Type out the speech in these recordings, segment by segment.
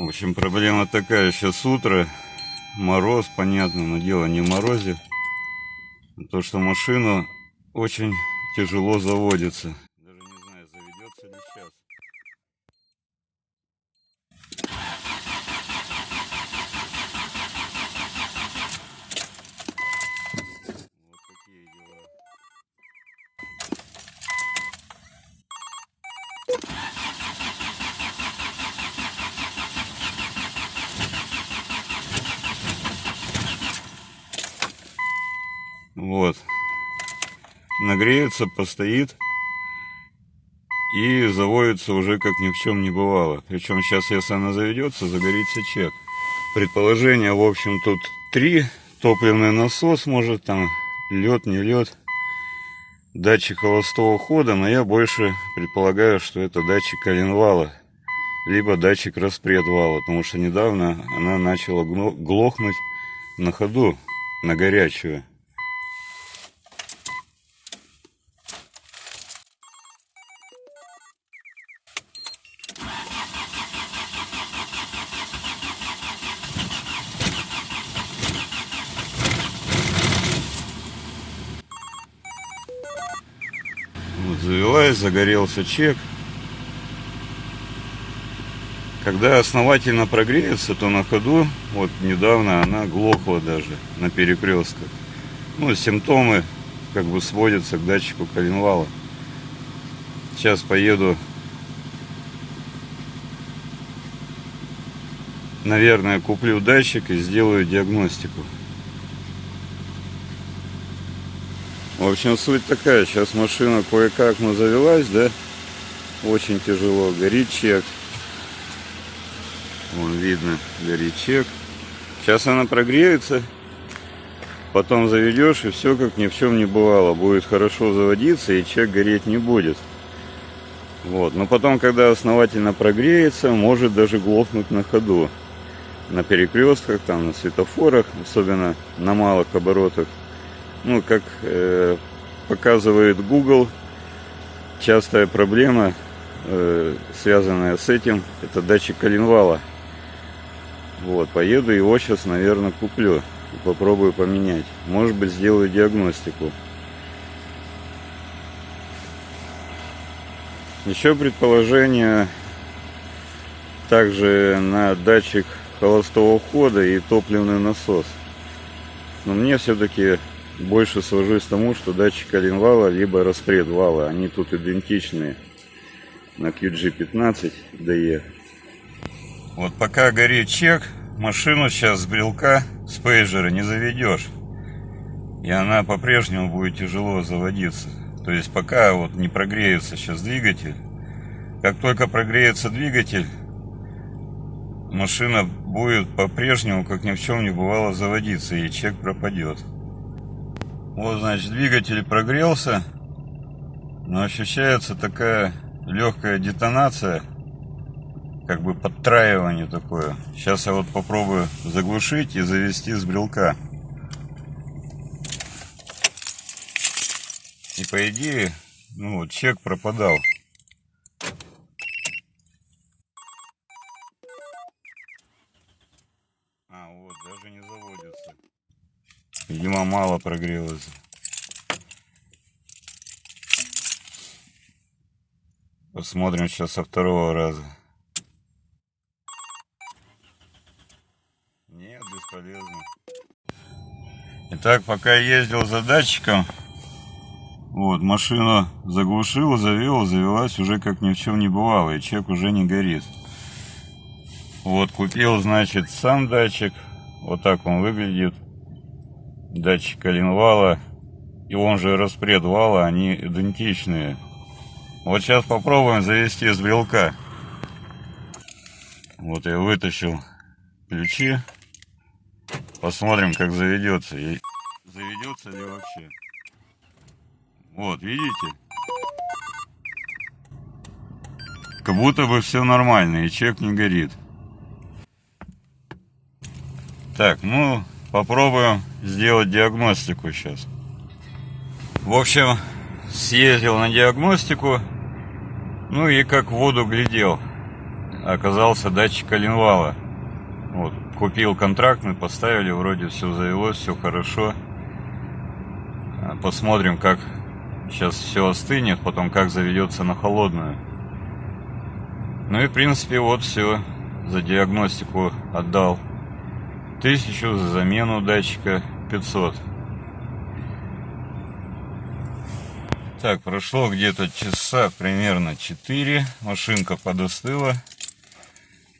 В общем, проблема такая, сейчас утро, мороз, понятно, но дело не в морозе. То, что машина очень тяжело заводится. Даже не знаю, заведется ли сейчас. Вот. Нагреется, постоит. И заводится уже как ни в чем не бывало. Причем сейчас, если она заведется, загорится чек. Предположение, в общем, тут три. Топливный насос, может, там лед, не лед. Датчик холостого хода, но я больше предполагаю, что это датчик коленвала. Либо датчик распредвала, потому что недавно она начала глохнуть на ходу, на горячую. Вот завелась, загорелся чек. Когда основательно прогреется, то на ходу, вот недавно она глохла даже на перекрестках. Ну, симптомы как бы сводятся к датчику коленвала. Сейчас поеду, наверное, куплю датчик и сделаю диагностику. В общем, суть такая. Сейчас машина кое-как, но завелась, да? Очень тяжело. Горит чек. Вон видно, горит чек. Сейчас она прогреется. Потом заведешь, и все как ни в чем не бывало. Будет хорошо заводиться, и чек гореть не будет. Вот. Но потом, когда основательно прогреется, может даже глохнуть на ходу. На перекрестках, там, на светофорах, особенно на малых оборотах ну, как э, показывает Google, частая проблема, э, связанная с этим, это датчик коленвала. Вот, поеду его сейчас, наверное, куплю и попробую поменять. Может быть, сделаю диагностику. Еще предположение также на датчик холостого хода и топливный насос. Но мне все-таки больше свожусь к тому, что датчик коленвала либо распред вала, они тут идентичные на QG15 DE. Вот пока горит чек, машину сейчас с брелка с пейджера не заведешь. И она по-прежнему будет тяжело заводиться. То есть пока вот не прогреется сейчас двигатель, как только прогреется двигатель, машина будет по-прежнему, как ни в чем не бывало, заводиться, и чек пропадет. Вот, значит, двигатель прогрелся, но ощущается такая легкая детонация, как бы подтраивание такое. Сейчас я вот попробую заглушить и завести с брелка. И по идее, ну вот, чек пропадал. А, вот, даже не заводится. Видимо, мало прогрелось. Посмотрим сейчас со второго раза. Нет, бесполезно. Итак, пока я ездил за датчиком, вот, машину заглушил, завел, завелась уже как ни в чем не бывало, и чек уже не горит. Вот, купил, значит, сам датчик, вот так он выглядит датчик коленвала и он же распред вала, они идентичные. Вот сейчас попробуем завести с брелка. Вот я вытащил ключи. Посмотрим, как заведется. И заведется ли вообще. Вот, видите? Как будто бы все нормально, и чек не горит. Так, ну, попробуем сделать диагностику сейчас. В общем, съездил на диагностику, ну и как в воду глядел. оказался датчик коленвала. Вот, купил контрактный, поставили, вроде все завелось, все хорошо. Посмотрим, как сейчас все остынет, потом как заведется на холодную. Ну и в принципе вот все. За диагностику отдал тысячу, за замену датчика 500. Так, прошло где-то часа примерно 4. Машинка подостыла.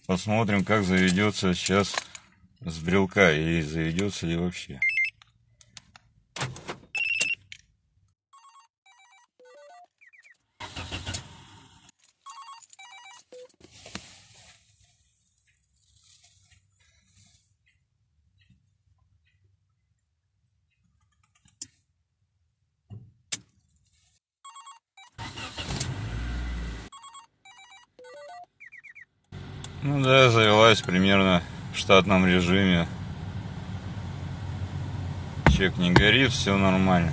Посмотрим, как заведется сейчас с брелка и заведется ли вообще. Ну да, завелась примерно в штатном режиме. Чек не горит, все нормально.